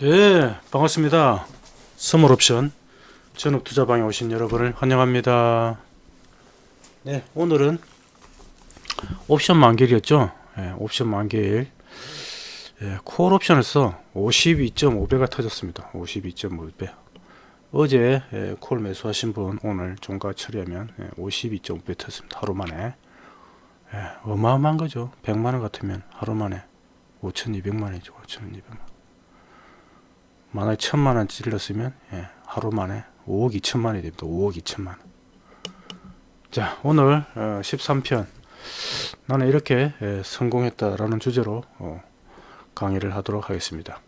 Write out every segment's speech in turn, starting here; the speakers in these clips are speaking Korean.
네 반갑습니다. 선물옵션. 전업투자방에 오신 여러분을 환영합니다. 네 오늘은 옵션 만기일이었죠? 예, 옵션 만기일. 예, 콜옵션에서 52.5배가 터졌습니다. 52.5배. 어제 예, 콜 매수하신 분 오늘 종가 처리하면 예, 52.5배 터졌습니다. 하루 만에. 예, 어마어마한 거죠. 100만원 같으면 하루 만에 5200만원이죠. 5200만원 만화에 천만 원 찔렀으면 예, 하루 만에 5억 2천만이 됩니다. 5억 2천만. 자 오늘 어, 13편. 나는 이렇게 예, 성공했다 라는 주제로 어, 강의를 하도록 하겠습니다.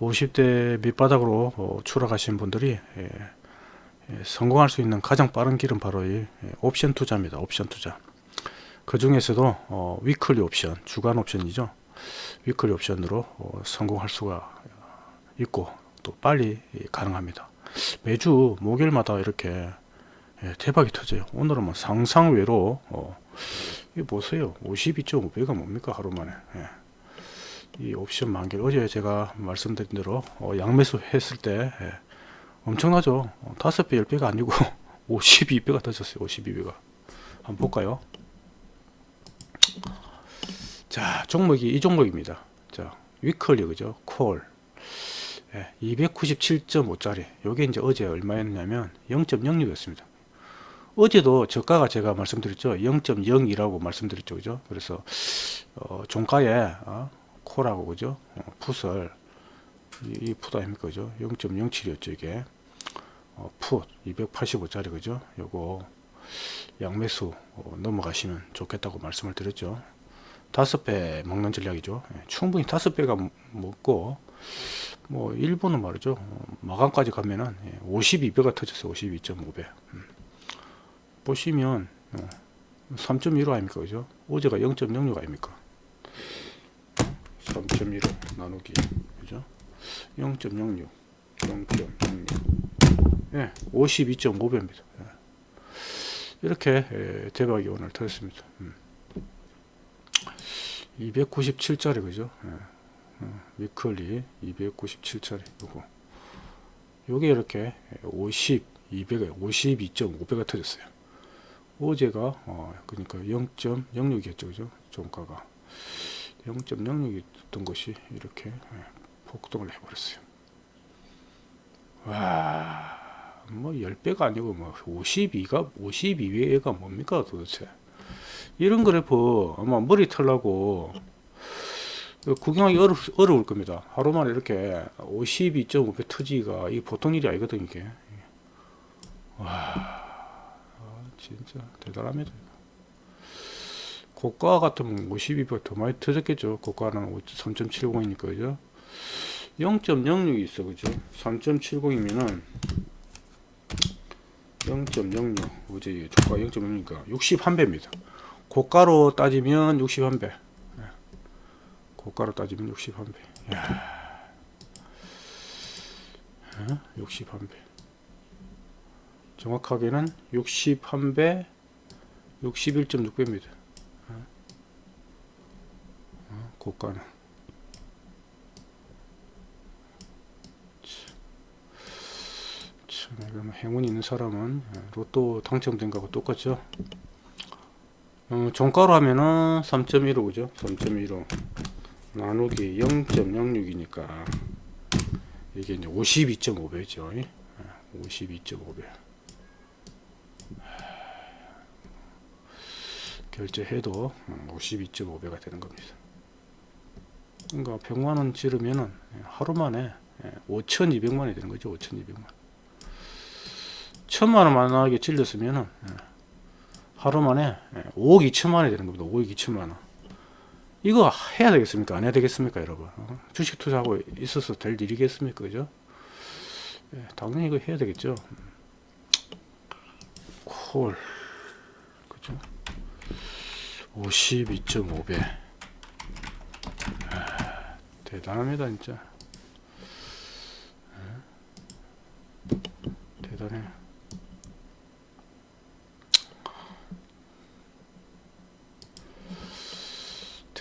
50대 밑바닥으로 어, 추락하신 분들이 예, 예, 성공할 수 있는 가장 빠른 길은 바로 이 예, 옵션 투자입니다. 옵션 투자. 그 중에서도 어, weekly 옵션 주간 옵션이죠. weekly 옵션으로 어, 성공할 수가 있고 또 빨리 가능합니다. 매주 목요일마다 이렇게 예, 대박이 터져요. 오늘은 뭐 상상외로 어, 이 보세요. 52.5배가 뭡니까 하루 만에. 예. 이 옵션 만기 어제 제가 말씀드린 대로 어, 양매수 했을 때 예, 엄청나죠. 어, 5배 10배가 아니고 52배가 터졌어요. 52배가. 한번 볼까요? 자 종목이 이 종목입니다. 자 위클리 그죠? 콜 예, 297.5짜리. 요게 이제 어제 얼마였냐면 0.06였습니다. 어제도 저가가 제가 말씀드렸죠. 0.02라고 말씀드렸죠. 그죠? 그래서 어, 종가에 어, 콜하고 그죠? 어, 풋을 이, 이풋 아닙니까? 그죠? 0.07이었죠 이게. 어, 풋 285짜리 그죠? 요거 양매수 어, 넘어가시면 좋겠다고 말씀을 드렸죠. 다섯 배 먹는 전략이죠. 예, 충분히 다섯 배가 먹고 뭐 일본은 말이죠. 어, 마감까지 가면은 52배가 터졌어요 52.5배. 음. 보시면 3.15 어, 아닙니까 그죠? 어제가 0.06 아닙니까? 3.15 나누기 그죠? 0.06 0.06 예, 52.5배입니다. 예. 이렇게 예, 대박이 오늘 터졌습니다. 음. 297짜리 그죠? 예. 어, 위클리 297짜리. 요거. 요게 이렇게 50 200에 52.5배가 터졌어요. 어제가 어 그러니까 0.06이었죠. 그죠? 종가가. 0.06이었던 것이 이렇게 예, 폭등을 해버렸어요. 와뭐 10배가 아니고 뭐 52가 52배가 뭡니까 도대체? 이런 그래프 아마 머리 털라고 구경하기 어려, 어려울 겁니다. 하루 만에 이렇게 52.5배 터지기가 이 보통 일이 아니거든 이게. 와 진짜 대단합니다. 고가 같으면 52배 더 많이 터졌겠죠. 고가는 3.70이니까 그죠. 0.06이 있어 그죠. 3.70이면은 0.06 어제 조가 0.06이니까 61배입니다. 고가로 따지면 61배. 고가로 따지면 61배 야. 어? 61배 정확하게는 61배 61.6배입니다 어? 어? 고가는 참, 참 행운이 있는 사람은 로또 당첨된 거하고 똑같죠 어, 종가로 하면은 3.15 그죠 3.15 나누기 0.06이니까 이게 이제 52.5배죠. 52.5배. 결제해도 52.5배가 되는 겁니다. 그러니까 100만원 지르면은 하루 만에 5,200만원이 되는 거죠. 5,200만. 1,000만원 만나게 찔렸으면은 하루 만에 5억 2천만원이 되는 겁니다. 5억 2천만원. 이거 해야 되겠습니까? 안 해야 되겠습니까, 여러분? 어? 주식 투자하고 있어서 될 일이겠습니까, 그죠? 예, 당연히 이거 해야 되겠죠. 콜, 그죠? 52.5배. 아, 대단합니다, 진짜. 예? 대단해.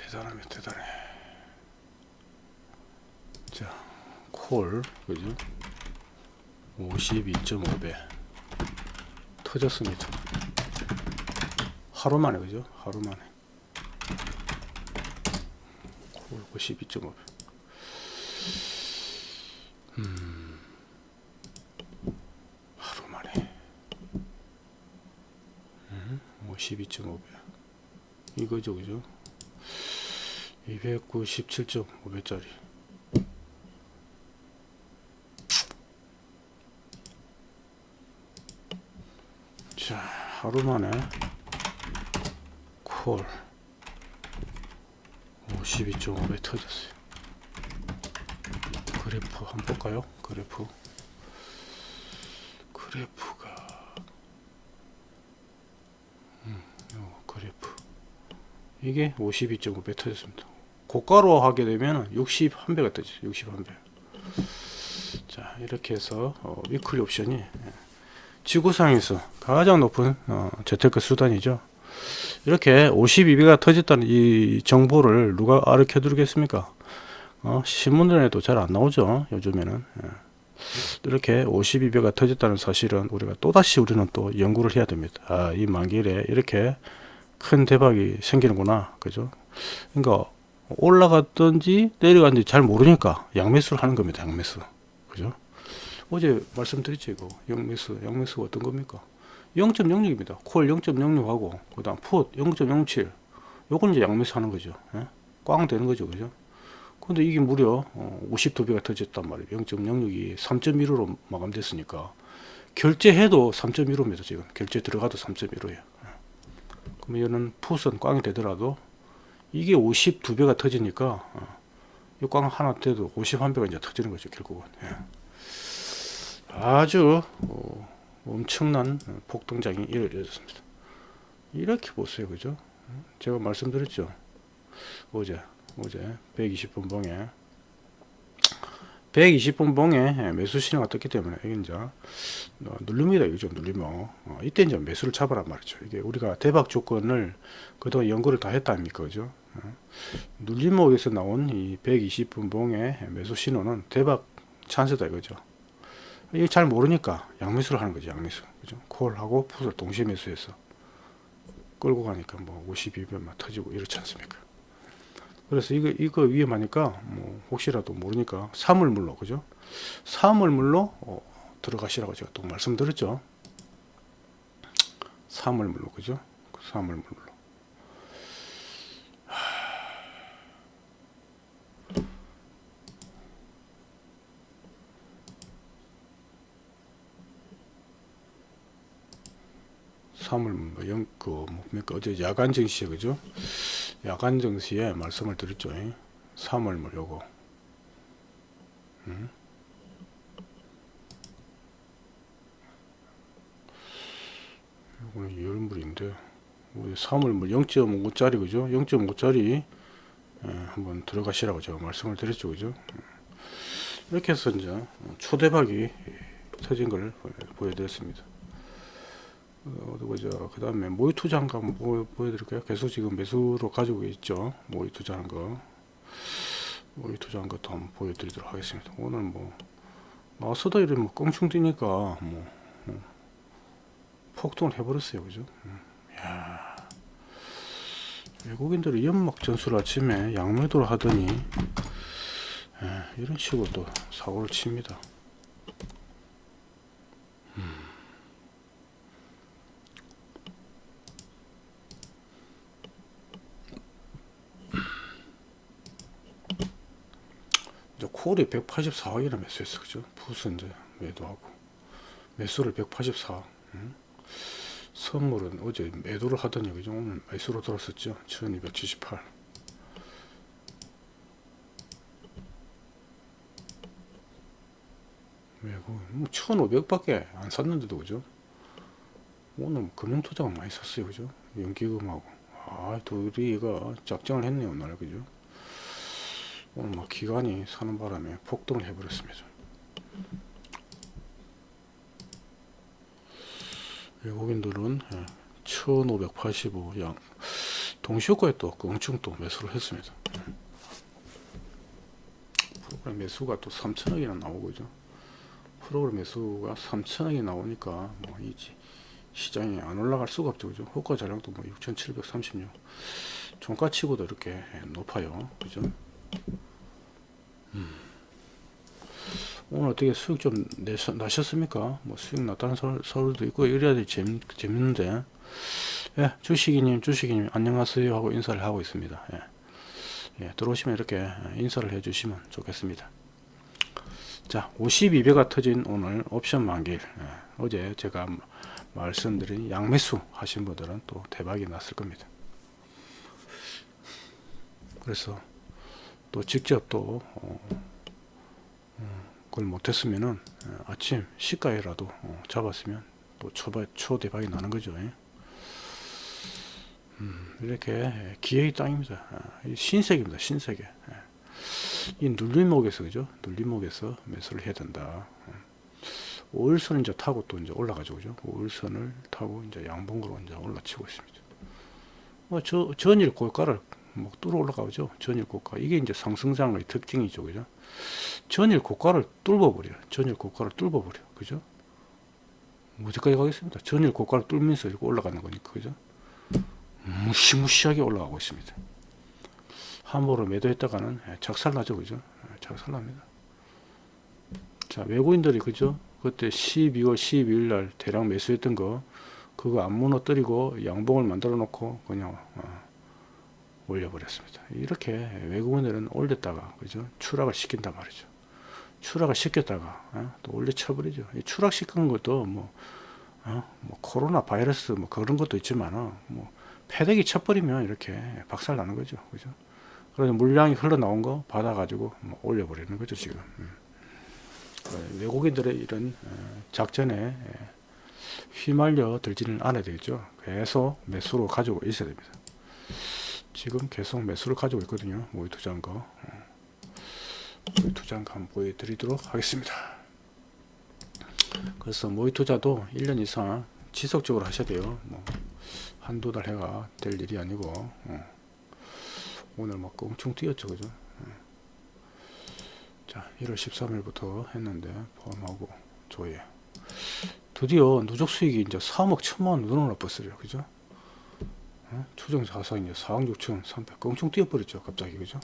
대단하면 대단해 자 콜 그죠? 52.5배 터졌습니다. 하루 만에 그죠? 하루 만에. 콜 52.5배 음. 하루 만에. 음, 52.5배 이거죠 그죠? 297.5배짜리 자 하루 만에 콜 52.5배 터졌어요. 그래프 한번 볼까요? 그래프. 그래프가 음, 요 그래프. 이게 52.5배 터졌습니다. 고가로 하게 되면 61배가 뜨죠 61배. 자 이렇게 해서 어, weekly 옵션이 예, 지구상에서 가장 높은 어, 재테크 수단이죠. 이렇게 52배가 터졌다는 이 정보를 누가 알려 드리겠습니까? 어, 신문에도 잘 안 나오죠 요즘에는. 예. 이렇게 52배가 터졌다는 사실은 우리가 또다시 우리는 또 연구를 해야 됩니다. 아, 이 만기일에 이렇게 큰 대박이 생기는구나 그죠? 그러니까 올라갔든지 내려갔는지 잘 모르니까 양매수를 하는 겁니다 양매수. 그죠 어제 말씀드렸죠 이거. 양매수 양매수가 어떤 겁니까? 0.06입니다. 콜 0.06하고 그 다음 풋 0.07 요건 이제 양매수 하는 거죠. 예? 꽝 되는 거죠 그죠? 근데 이게 무려 어, 52배가 터졌단 말이에요. 0.06이 3.15로 마감됐으니까. 결제해도 3.15입니다 지금. 결제 들어가도 3.15예요. 그러면 얘는 풋은 꽝이 되더라도 이게 52배가 터지니까 어, 이꽝 하나 돼도 51배가 이제 터지는 거죠 결국은. 예. 아주 어, 엄청난 폭등장이 이루어졌습니다. 이렇게 보세요 그죠? 제가 말씀드렸죠? 어제 어제 120분 봉에 120분 봉에 매수 신호가 떴기 때문에 이게 이제 어, 누릅니다. 이죠 누르면. 어, 이때 이제 매수를 잡아란 말이죠. 이게 우리가 대박 조건을 그동안 연구를 다 했다 아닙니까 그죠? 어, 눌림목에서 나온 이 120분 봉의 매수 신호는 대박 찬스다 이거죠 이게 잘 모르니까 양매수를 하는 거죠 양매수. 그죠? 콜하고 풋을 동시에 매수해서 끌고 가니까 뭐 52배만 터지고 이렇지 않습니까? 그래서 이거 이거 위험하니까 뭐 혹시라도 모르니까 사물물로 그죠? 사물물로 어, 들어가시라고 제가 또 말씀드렸죠. 사물물로 그죠? 사물물로 사물물로 영그 뭡니까 어제 야간 증시에 그죠 야간 증시에 말씀을 드렸죠. 3월물 요거. 음? 요거는 열물인데 3월물 0.5짜리 그죠? 0.5짜리 예, 한번 들어가시라고 제가 말씀을 드렸죠. 그죠? 이렇게 해서 이제 초대박이 터진 걸 보여드렸습니다. 어. 그 다음에 모의 투자 한 거 한번 보여, 보여드릴까요? 계속 지금 매수로 가지고 있죠. 모의 투자 한 거. 모의 투자 한 것도 한번 보여드리도록 하겠습니다. 오늘 뭐, 나서다 이러면 뭐 껑충 뛰니까 뭐, 뭐 폭등을 해버렸어요. 그죠? 음. 야 외국인들이 연막 전술 아침에 양매도를 하더니, 예, 이런 식으로 또 사고를 칩니다. 이제 콜이 184억이나 매수했어 그죠? 이제 매도하고. 매수를 184억 응? 선물은 어제 매도를 하더니 그죠. 오늘 매수로 들었었죠. 1278 매고 뭐 1500밖에 안 샀는데도 그죠? 오늘 금융투자가 많이 샀어요 그죠? 연기금하고. 아 둘이 이거 작정을 했네요 오늘 그죠 오늘 막 기관이 사는 바람에 폭등을 해버렸습니다. 외국인들은 1585양 동시효과에 또 껑충 또 매수를 했습니다. 그럼 매수가 또 3천억이나 나오고 죠. 프로그램 매수가 3천억이 나오니까 뭐 이지 시장이 안 올라갈 수가 없죠. 그죠? 호가 자량도 뭐 6736 종가치고도 이렇게 높아요. 그죠 음. 오늘 어떻게 수익 좀 내셔, 나셨습니까? 뭐 수익 났다는 서, 서울도 있고 이래야 재밌, 재밌는데. 예, 주식이님 주식이님 안녕하세요 하고 인사를 하고 있습니다. 예. 예, 들어오시면 이렇게 인사를 해 주시면 좋겠습니다. 자 52배가 터진 오늘 옵션 만기일. 예, 어제 제가 말씀드린 양매수 하신 분들은 또 대박이 났을 겁니다. 그래서 또 직접 또 어, 어, 그걸 못했으면은 어, 아침 시가에라도 어, 잡았으면 또 초바, 초대박이 나는 거죠. 예. 음, 이렇게 기회의 땅입니다. 아, 신세계입니다 신세계. 예. 이 눌림목에서 그죠? 눌림목에서 매수를 해야 된다. 5일선을 이제 타고 또 이제 올라가죠 그죠? 5일선을 타고 이제 양봉으로 이제 올라치고 있습니다. 뭐 저 전일 고가를 뭐 뚫어 올라가죠. 전일 고가. 이게 이제 상승장의 특징이죠. 그죠? 전일 고가를 뚫어버려 전일 고가를 뚫어버려 그죠? 어디까지 가겠습니다 전일 고가를 뚫면서 이렇게 올라가는 거니까. 그죠? 무시무시하게 올라가고 있습니다. 함부로 매도했다가는 예, 작살나죠. 그죠? 예, 작살납니다. 자 외국인들이 그죠? 그때 12월 12일 날 대량 매수했던 거 그거 안 무너뜨리고 양봉을 만들어 놓고 그냥 어, 올려버렸습니다. 이렇게 외국인들은 올렸다가 그죠? 추락을 시킨단 말이죠. 추락을 시켰다가 어, 또 올려쳐버리죠. 추락시킨 것도 뭐, 어, 뭐 코로나 바이러스 뭐 그런 것도 있지만 뭐 패대기 쳐버리면 이렇게 박살 나는 거죠. 그죠? 그래서 물량이 흘러나온 거 받아가지고 뭐 올려버리는 거죠 지금. 음. 어, 외국인들의 이런 어, 작전에 예, 휘말려 들지는 않아야 되겠죠. 계속 매수로 가지고 있어야 됩니다 지금 계속 매수를 가지고 있거든요. 모의 투자한 거. 어. 모의 투자한 거 한번 보여드리도록 하겠습니다. 그래서 모의 투자도 1년 이상 지속적으로 하셔야 돼요. 뭐 한두 달 해가 될 일이 아니고 오늘 막 엄청 뛰었죠 그죠? 자 1월 13일부터 했는데 포함하고 조회. 드디어 누적 수익이 이제 3억 1천만 원으로 나빴어요 그죠 어? 추정 자산 이제 4억 6천 3백 엄청 뛰어버렸죠 갑자기 그죠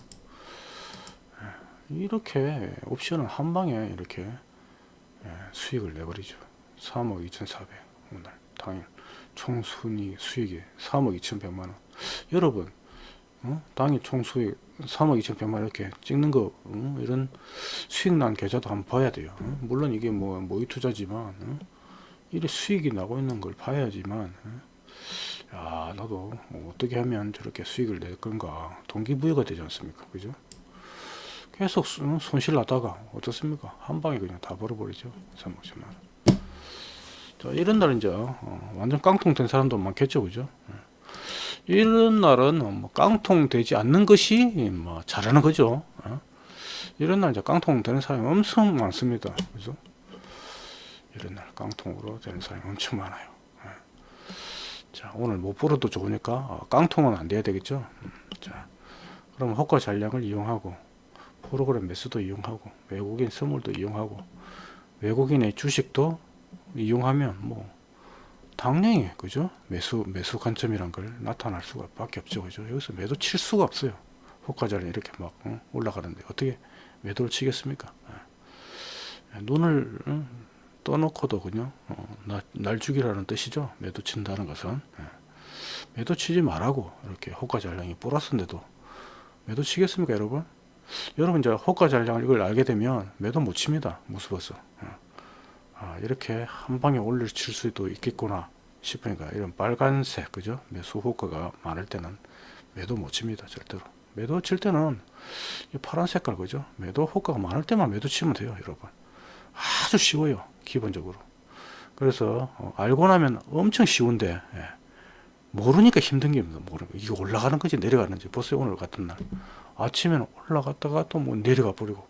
예, 이렇게 옵션을 한 방에 이렇게 예, 수익을 내버리죠 3억 2천4백 오늘 당일 총 순위 수익이 3억 2천 1백만원 여러분 어? 당일 총 수익 3억 2천 1백만 이렇게 찍는 거 어? 이런 수익 난 계좌도 한번 봐야 돼요 어? 물론 이게 뭐 모의 투자지만 어? 이래 수익이 나고 있는 걸 봐야지만 어? 야 나도 어떻게 하면 저렇게 수익을 낼 건가 동기부여가 되지 않습니까 그죠 계속 어? 손실 나다가 어떻습니까 한 방에 그냥 다 벌어버리죠 3억 1천만 자 이런 날 이제 어, 완전 깡통 된 사람도 많겠죠 그죠 이런 날은 뭐 깡통 되지 않는 것이 뭐 잘하는 거죠. 어? 이런 날 이제 깡통 되는 사람이 엄청 많습니다. 그죠? 이런 날 깡통으로 되는 사람이 엄청 많아요. 어? 자, 오늘 못 벌어도 좋으니까 어, 깡통은 안 돼야 되겠죠. 음, 자, 그럼 호가 잔량을 이용하고 프로그램 매수도 이용하고 외국인 선물도 이용하고 외국인의 주식도 이용하면 뭐 당연히 그죠 매수 매수 관점이란 걸 나타날 수가 밖에 없죠 그죠 여기서 매도 칠 수가 없어요 호가 자리 이렇게 막 어? 올라가는데 어떻게 매도를 치겠습니까 예. 눈을 어? 떠놓고도 그냥 어, 나, 날 죽이라는 뜻이죠. 매도 친다는 것은. 예. 매도 치지 말라고 이렇게 호가 잔량이 플러스인데도 매도 치겠습니까 여러분? 여러분 이제 호가 잔량을 이걸 알게 되면 매도 못 칩니다 무서워서 예. 아, 이렇게 한 방에 올려칠 수도 있겠구나 싶으니까 이런 빨간색 그죠? 매수 호가가 많을 때는 매도 못 칩니다 절대로. 매도 칠 때는 이 파란 색깔 그죠? 매도 호가가 많을 때만 매도 치면 돼요 여러분. 아주 쉬워요 기본적으로 그래서 어, 알고 나면 엄청 쉬운데 예. 모르니까 힘든 게 모르 이게 올라가는 건지 내려가는지 보세요 오늘 같은 날 아침에는 올라갔다가 또 뭐 내려가 버리고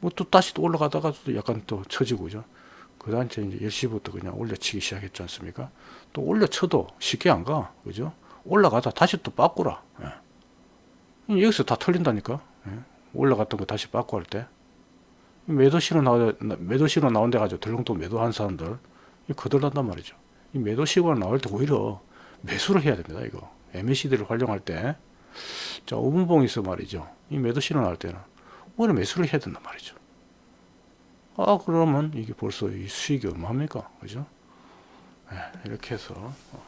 뭐 또 다시 또 올라가다가 또 약간 또 처지고 그죠 그 다음에 이제 10시부터 그냥 올려치기 시작했지 않습니까? 또 올려쳐도 쉽게 안 가. 그죠? 올라가다 다시 또 바꾸라. 예. 여기서 다 털린다니까. 예. 올라갔던 거 다시 바꾸 할 때. 매도시로 나오 매도시로 나온 데 가지고 덜렁통 매도한 사람들 이 거들난단 말이죠. 이 매도시가 나올 때 오히려 매수를 해야 됩니다. 이거 MACD를 활용할 때, 자 5분봉에서 말이죠. 이 매도시로 나올 때는 오히려 매수를 해야 된단 말이죠. 아 그러면 이게 벌써 이 수익이 얼마입니까, 그죠? 네, 이렇게 해서 어,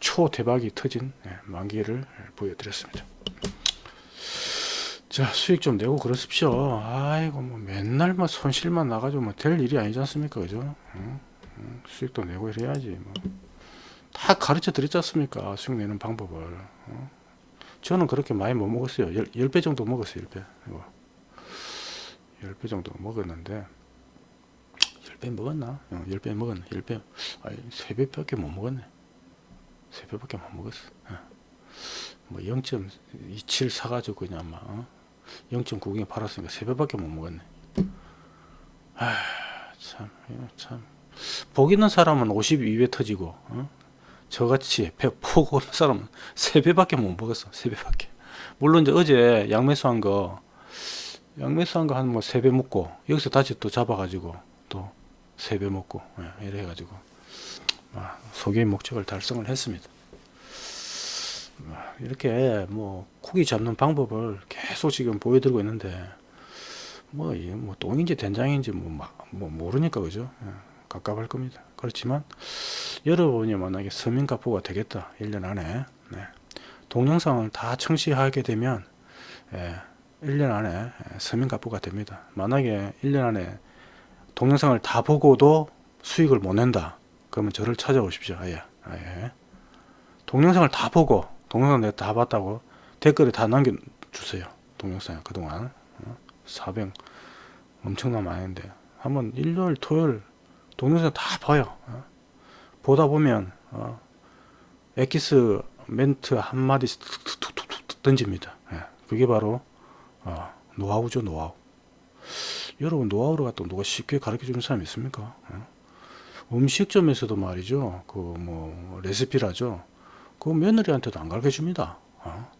초 대박이 터진 네, 만기를 보여드렸습니다. 자 수익 좀 내고 그러십시오. 아이고 뭐 맨날 뭐 손실만 나가지고 뭐 될 일이 아니지 않습니까, 그죠? 응? 응, 수익도 내고 이래야지 뭐. 다 가르쳐 드렸지 않습니까 수익 내는 방법을 어? 저는 그렇게 많이 못 먹었어요 10, 배 정도 먹었어요 10배 이거. 10배 정도 먹었는데 10배 먹었나? 어, 10배 먹었네 10배 아니 3배밖에 못 먹었네 3배밖에 못 먹었어 어. 뭐0.27 사가지고 그냥 막 어? 0.9에 팔았으니까 3배밖에 못 먹었네 아, 참, 이거 참. 복 있는 사람은 52배 터지고, 어? 저같이 배폭 오는 사람은 3배밖에 못 먹었어. 3배밖에. 물론 이제 어제 양매수 한 거, 양매수 한 거 한 뭐 3배 먹고, 여기서 다시 또 잡아가지고, 또 3배 먹고, 예, 이래 가지고, 아, 소개의 목적을 달성을 했습니다. 아, 이렇게 뭐, 고기 잡는 방법을 계속 지금 보여드리고 있는데, 뭐, 뭐 똥인지 된장인지 뭐, 막, 뭐 모르니까, 그죠? 예, 갑갑할 겁니다. 그렇지만, 여러분이 만약에 서민가부가 되겠다 1년 안에 네. 동영상을 다 청시하게 되면 예, 1년 안에 예, 서민가부가 됩니다 만약에 1년 안에 동영상을 다 보고도 수익을 못 낸다 그러면 저를 찾아오십시오 아예, 아예. 동영상을 다 보고 동영상 내가 다 봤다고 댓글에 다 남겨주세요 동영상 그동안 400 어? 엄청나 많은데 한번 일요일 토요일 동영상 다 봐요 어? 보다 보면 어, 엑기스 멘트 한마디씩 툭툭툭툭 던집니다. 예, 그게 바로 어, 노하우죠 노하우. 여러분 노하우를 갖다 누가 쉽게 가르쳐 주는 사람 있습니까? 어? 음식점에서도 말이죠. 그 뭐 레시피라죠. 그 며느리한테도 안 가르쳐 줍니다. 어?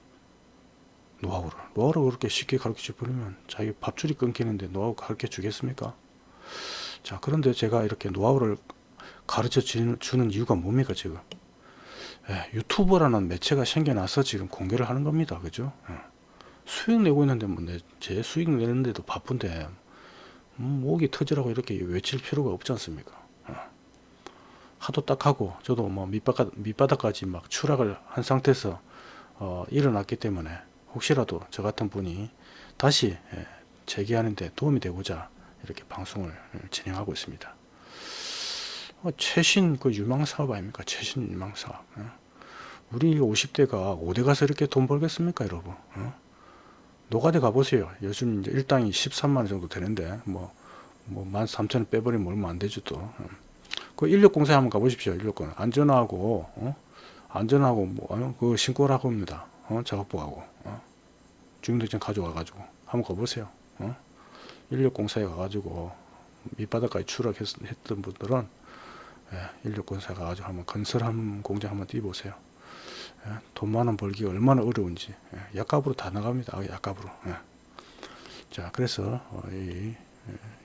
노하우를. 노하우를 그렇게 쉽게 가르쳐 주면 자기 밥줄이 끊기는데 노하우 가르쳐 주겠습니까? 자, 그런데 제가 이렇게 노하우를 가르쳐 주는 이유가 뭡니까 지금 예, 유튜브라는 매체가 생겨나서 지금 공개를 하는 겁니다 그죠 예. 수익 내고 있는데 뭐제 수익 내는데도 바쁜데 음, 목이 터지라고 이렇게 외칠 필요가 없지 않습니까 예. 하도 딱 하고 저도 뭐 밑바닥, 밑바닥까지 막 추락을 한 상태에서 어, 일어났기 때문에 혹시라도 저 같은 분이 다시 예, 재기하는데 도움이 되고자 이렇게 방송을 진행하고 있습니다 어, 최신 그 유망 사업 아닙니까? 최신 유망 사업. 어? 우리 50대가 5대 가서 이렇게 돈 벌겠습니까, 여러분? 어? 노가대 가보세요. 요즘 이제 일당이 13만원 정도 되는데, 뭐, 뭐, 13,000원 빼버리면 얼마 안 되죠, 또. 어. 그 인력공사 한번 가보십시오, 인력공. 안전하고, 어? 안전하고, 뭐, 어? 그 신고라고 합니다. 어? 작업부하고. 어? 주민등록증 가져와가지고. 한번 가보세요. 어? 인력공사에 가가지고, 밑바닥까지 추락했던 분들은 예, 인력건사가 아주 한번 건설한 공장 한번 뛰어보세요. 예, 돈 많은 벌기가 얼마나 어려운지 예, 약값으로 다 나갑니다. 아, 약값으로. 예. 자 그래서 어, 이,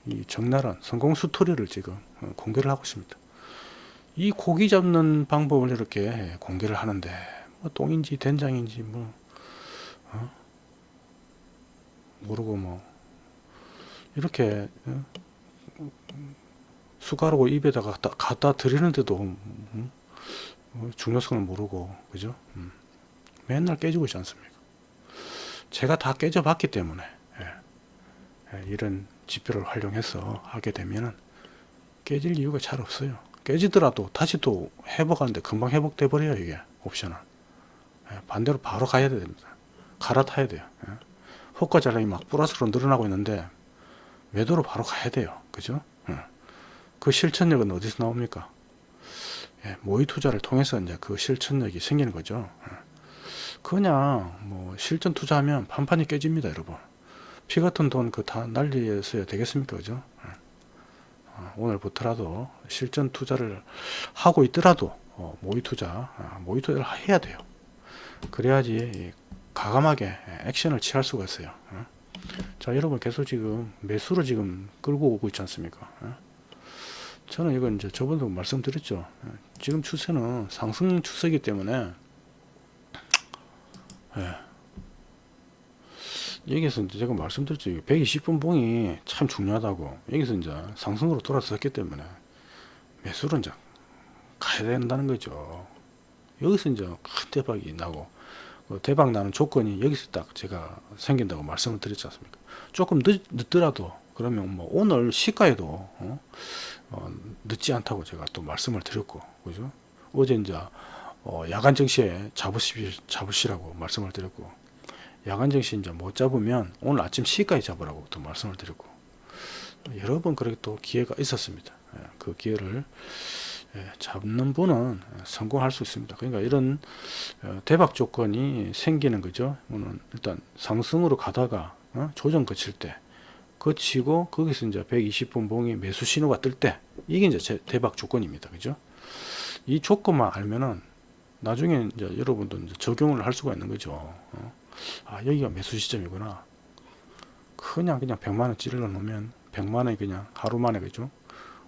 이 적나라한 성공 스토리를 지금 어, 공개를 하고 있습니다. 이 고기 잡는 방법을 이렇게 공개를 하는데 뭐 똥인지 된장인지 뭐 어? 모르고 뭐 이렇게 어? 숟가락을 입에다가 갖다, 갖다 드리는데도 음, 음, 중요성을 모르고 그죠? 음, 맨날 깨지고 있지 않습니까? 제가 다 깨져봤기 때문에 예, 예, 이런 지표를 활용해서 하게 되면은 깨질 이유가 잘 없어요. 깨지더라도 다시 또 회복하는데 금방 회복돼 버려요 이게 옵션은 예, 반대로 바로 가야 됩니다. 갈아타야 돼요. 예. 호가 잔량이 막 플러스로 늘어나고 있는데 매도로 바로 가야 돼요. 그죠? 예. 그 실천력은 어디서 나옵니까? 예, 모의 투자를 통해서 이제 그 실천력이 생기는 거죠. 예. 그냥 뭐 실전 투자하면 판판이 깨집니다, 여러분. 피 같은 돈 그 다 날리어야 되겠습니까, 그죠? 예. 어, 오늘부터라도 실전 투자를 하고 있더라도 어, 모의 투자, 어, 모의 투자를 해야 돼요. 그래야지 가감하게 액션을 취할 수가 있어요. 어? 자 여러분 계속 지금 매수로 지금 끌고 오고 있지 않습니까 예? 저는 이건 이제 저번도 말씀드렸죠 예, 지금 추세는 상승 추세이기 때문에 예. 여기서 이제 제가 말씀드렸죠. 120분 봉이 참 중요하다고. 여기서 이제 상승으로 돌아섰기 때문에 매수로 이제 가야 된다는 거죠. 여기서 이제 큰 대박이 나고 그 대박 나는 조건이 여기서 딱 제가 생긴다고 말씀을 드렸지 않습니까? 조금 늦, 늦더라도 그러면 뭐 오늘 시가에도 어? 어, 늦지 않다고 제가 또 말씀을 드렸고 그죠? 어제 이제 어, 야간 정시에 잡으시, 잡으시라고 말씀을 드렸고 야간 정시 이제 못 잡으면 오늘 아침 시가에 잡으라고 또 말씀을 드렸고 여러 번 그렇게 또 기회가 있었습니다 예, 그 기회를 예, 잡는 분은 성공할 수 있습니다. 그러니까 이런 어, 대박 조건이 생기는 거죠. 일단 상승으로 가다가 어, 조정 거칠 때 거치고 거기서 이제 120분 봉이 매수 신호가 뜰 때 이게 이제 제- 대박 조건입니다. 그죠? 이 조건만 알면은 나중에 이제 여러분도 이제 적용을 할 수가 있는 거죠. 어? 아 여기가 매수 시점이구나. 그냥 그냥 100만 원 찔러 놓으면 100만 원이 그냥 하루 만에 그죠?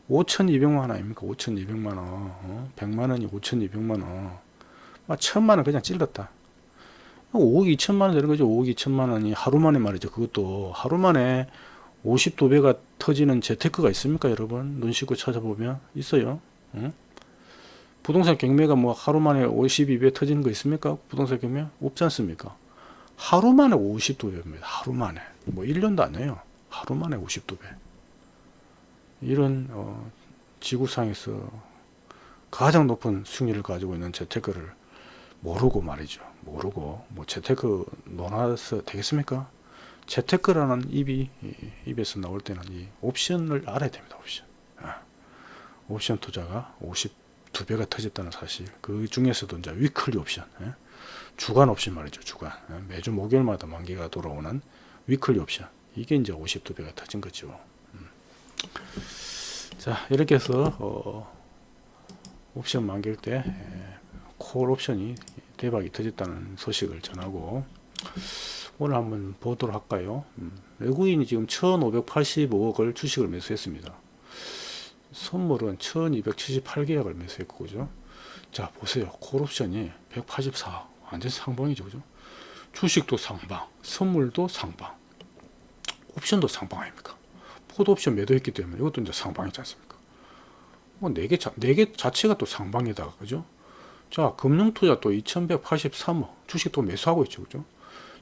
5,200만 원 아닙니까? 5,200만 원. 어? 100만 원이 5,200만 원. 막 천만 원 그냥 찔렀다. 5억 2천만 원 되는 거죠. 5억 2천만 원이 하루 만에 말이죠. 그것도 하루 만에 52배가 터지는 재테크가 있습니까, 여러분? 눈 씻고 찾아보면 있어요. 응? 부동산 경매가 뭐 하루 만에 52배 터지는 거 있습니까? 부동산 경매 없지 않습니까? 하루 만에 52배입니다. 하루 만에. 뭐 1년도 안 해요. 하루 만에 52배. 이런 어, 지구상에서 가장 높은 수익률을 가지고 있는 재테크를 모르고 말이죠. 모르고 뭐 재테크 논하서 되겠습니까? 재테크라는 입이 이, 입에서 나올 때는 이 옵션을 알아야 됩니다. 옵션. 아, 옵션 투자가 52배가 터졌다는 사실. 그 중에서도 이제 weekly 옵션, 예? 주간 옵션 말이죠. 주간. 예? 매주 목요일마다 만기가 돌아오는 weekly 옵션. 이게 이제 52배가 터진 거죠. 자 이렇게 해서 어, 옵션 만기일 때 콜 옵션이 대박이 터졌다는 소식을 전하고 오늘 한번 보도록 할까요 음, 외국인이 지금 1585억을 주식을 매수했습니다 선물은 1278계약을 매수했고 그죠 자 보세요 콜 옵션이 184 완전 상방이죠 그죠 주식도 상방 선물도 상방 옵션도 상방 아닙니까 풋 옵션 매도했기 때문에 이것도 이제 상방이지 않습니까? 뭐네개 네개 자체가 또 상방에다가 그죠? 자 금융 투자 또 2183억 주식 또 매수하고 있죠 그죠?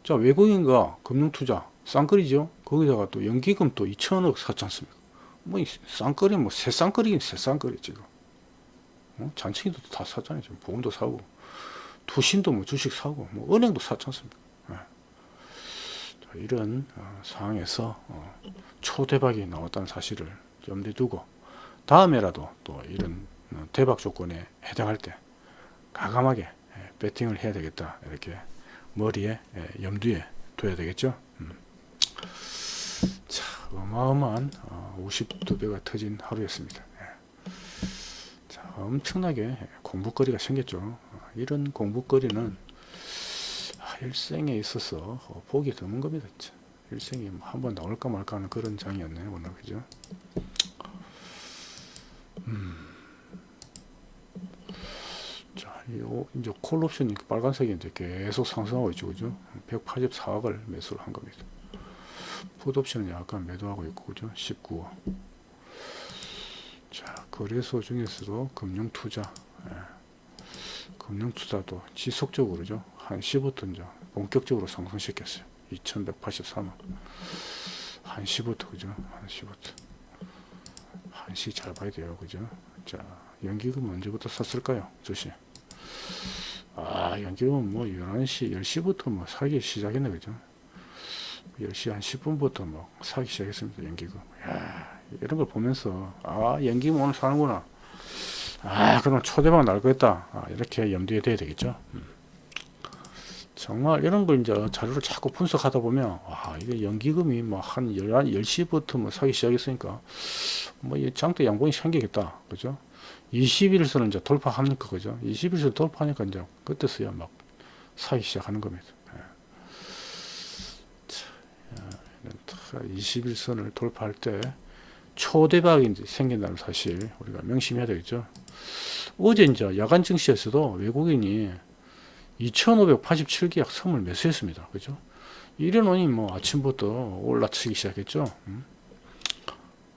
자 외국인과 금융 투자 쌍끌이죠 거기다가 또 연기금 또 2천억 샀지 않습니까? 뭐이 쌍끌이 뭐 새 쌍끌이긴 새 쌍끌이 지금 어? 잔챙이도 다 샀잖아요 지금 보험도 사고 투신도 뭐 주식 사고 뭐 은행도 샀지 않습니까? 예. 자, 이런 어, 상황에서 어, 초대박이 나왔다는 사실을 염두에 두고 다음에라도 또 이런 어, 대박 조건에 해당할 때 가감하게 예, 배팅을 해야 되겠다 이렇게 머리에 예, 염두에 둬야 되겠죠 음. 자 어마어마한 어, 52배가 터진 하루였습니다 예. 자 엄청나게 공부거리가 생겼죠 어, 이런 공부거리는 아, 일생에 있어서 어, 보기 드문 겁니다. 일생에 뭐 한번 나올까 말까 하는 그런 장이었네요 오늘 그죠? 자, 이 오- 이제 콜 옵션이 빨간색이 이제 계속 상승하고 있죠 그죠? 184억을 매수를 한 겁니다. 풋 옵션은 약간 매도하고 있고 그죠? 19억. 자 거래소 중에서도 금융투자 예. 금융투자도 지속적으로죠. 한시부터 이제 본격적으로 상승시켰어요. 2183원 한시부터 그죠? 한시부터 한시 잘 봐야 돼요. 그죠? 자 연기금 언제부터 샀을까요? 주식 아 연기금 뭐 11시 10시부터 뭐 사기 시작했네. 그죠? 10시 한 10분부터 뭐 사기 시작했습니다. 연기금. 야 이런 걸 보면서 아 연기금 오늘 사는구나 아 그럼 초대박 날 거겠다. 아, 이렇게 염두에 둬야 되겠죠? 음. 정말 이런 걸 이제 자료를 자꾸 분석하다 보면 와 이게 연기금이 뭐한 10시부터 뭐 사기 시작했으니까 뭐 이 장대 양봉이 생기겠다. 그죠? 20일선을 이제 돌파하니까? 그죠? 20일선 돌파하니까 이제 그때서야 막 사기 시작하는 겁니다. 예. 자, 야, 이런 다 21선을 돌파할 때 초대박이 생긴다는 사실 우리가 명심해야 되겠죠. 어제 이제 야간 증시에서도 외국인이 2,587계약 선물 매수했습니다. 그죠? 이래놓으니 뭐 아침부터 올라치기 시작했죠. 음?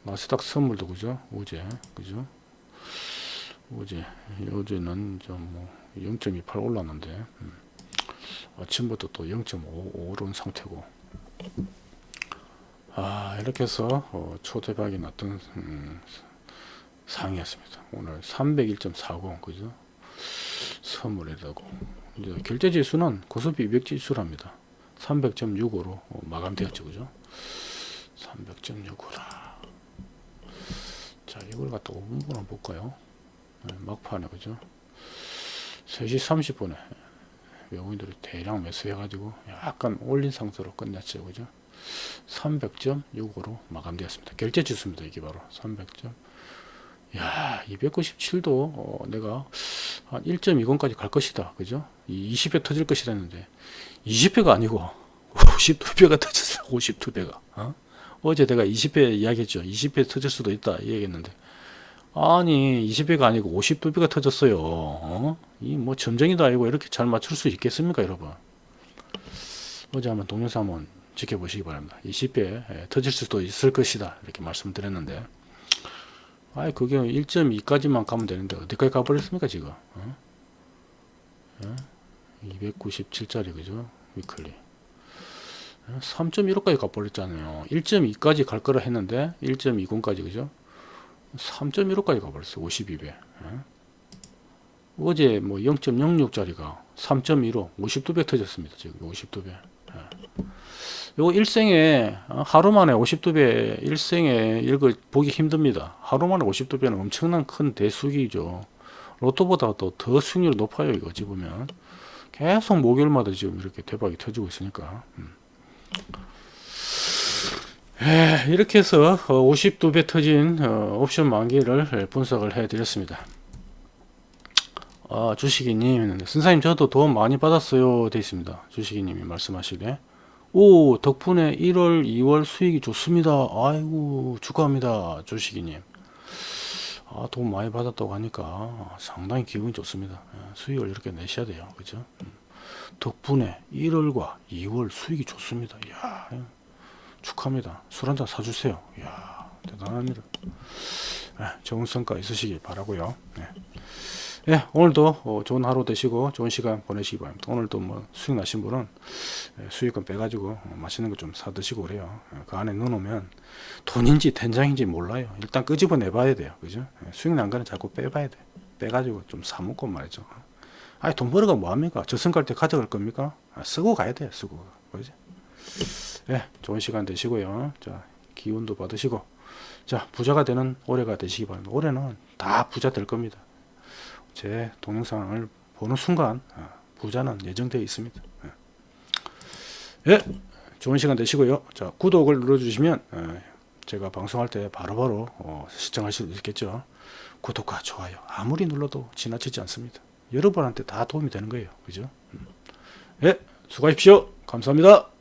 나스닥 선물도 그죠? 어제 그죠? 어제 어제는 좀뭐0.28 올랐는데 음. 아침부터 또 0.5 오른 상태고 아 이렇게 해서 어, 초대박이 났던 음, 상이었습니다. 오늘 301.40 그죠? 선물이라고 이제 결제 지수는 고스피 200 지수랍니다. 300.65로 어, 마감되었죠. 그죠? 300.65라. 자, 이걸 갖다 5분분 한번 볼까요? 네, 막판에, 그죠? 3시 30분에 외국인들이 대량 매수해가지고 약간 올린 상태로 끝냈죠. 그죠? 300.65로 마감되었습니다. 결제 지수입니다. 이게 바로 300점. 야, 297도 어, 내가 한 1.20까지 갈 것이다. 그죠? 이 20회 터질 것이라 했는데 20회가 아니고 52배가 터졌어. 52배가. 어? 어제 내가 20회 이야기했죠. 20회 터질 수도 있다. 이 얘기했는데 아니 20회가 아니고 52배가 터졌어요. 어? 이뭐 점쟁이도 아니고 이렇게 잘 맞출 수 있겠습니까, 여러분? 어제 한번 동영상 한번 지켜보시기 바랍니다. 20회 예, 터질 수도 있을 것이다. 이렇게 말씀드렸는데 아이 그게 1.2까지만 가면 되는데 어디까지 가버렸습니까 지금 어? 어? 297짜리 그죠 위클리 3.15까지 가버렸잖아요 1.2까지 갈 거라 했는데 1.20까지 그죠 3.15까지 가버렸어요 52배 어? 어제 뭐 0.06짜리가 3.15 52배 터졌습니다 지금 52배 예. 요 일생에 어, 하루 만에 52배 일생에 이거 보기 힘듭니다. 하루 만에 52배는 엄청난 큰 대수기죠. 로또보다 더, 더 수익률이 높아요. 이거 어찌 보면 계속 목요일마다 지금 이렇게 대박이 터지고 있으니까 음. 에, 이렇게 해서 52배 터진 어, 옵션 만기를 분석을 해 드렸습니다. 아, 주식이님, 선사님 저도 도움 많이 받았어요. 돼 있습니다. 주식이님이 말씀하시되 오 덕분에 1월 2월 수익이 좋습니다. 아이고 축하합니다 주식이님. 아, 돈 많이 받았다고 하니까 상당히 기분이 좋습니다. 예, 수익을 이렇게 내셔야 돼요. 그죠? 음. 덕분에 1월과 2월 수익이 좋습니다. 이야 예. 축하합니다. 술 한잔 사주세요. 이야 대단합니다 네, 좋은 성과 있으시길 바라고요. 네. 예, 오늘도 어, 좋은 하루 되시고 좋은 시간 보내시기 바랍니다. 오늘도 뭐 수익 나신 분은 예, 수익금 빼가지고 어, 맛있는 거 좀 사드시고 그래요. 예, 그 안에 넣어놓으면 돈인지 된장인지 몰라요. 일단 끄집어 내봐야 돼요. 그죠? 예, 수익 난 거는 자꾸 빼봐야 돼. 빼가지고 좀 사먹고 말이죠. 아니 돈 벌어가 뭐합니까? 저승 갈 때 가져갈 겁니까? 아, 쓰고 가야 돼요. 쓰고. 그지? 예, 좋은 시간 되시고요. 자, 기운도 받으시고 자, 부자가 되는 올해가 되시기 바랍니다. 올해는 다 부자 될 겁니다. 제 동영상을 보는 순간 아, 부자는 예정되어 있습니다. 예. 예, 좋은 시간 되시고요. 자, 구독을 눌러주시면 예, 제가 방송할 때 바로바로 어, 시청할 수 있겠죠. 구독과 좋아요 아무리 눌러도 지나치지 않습니다. 여러분한테 다 도움이 되는 거예요. 그죠? 음. 예, 수고하십시오. 감사합니다.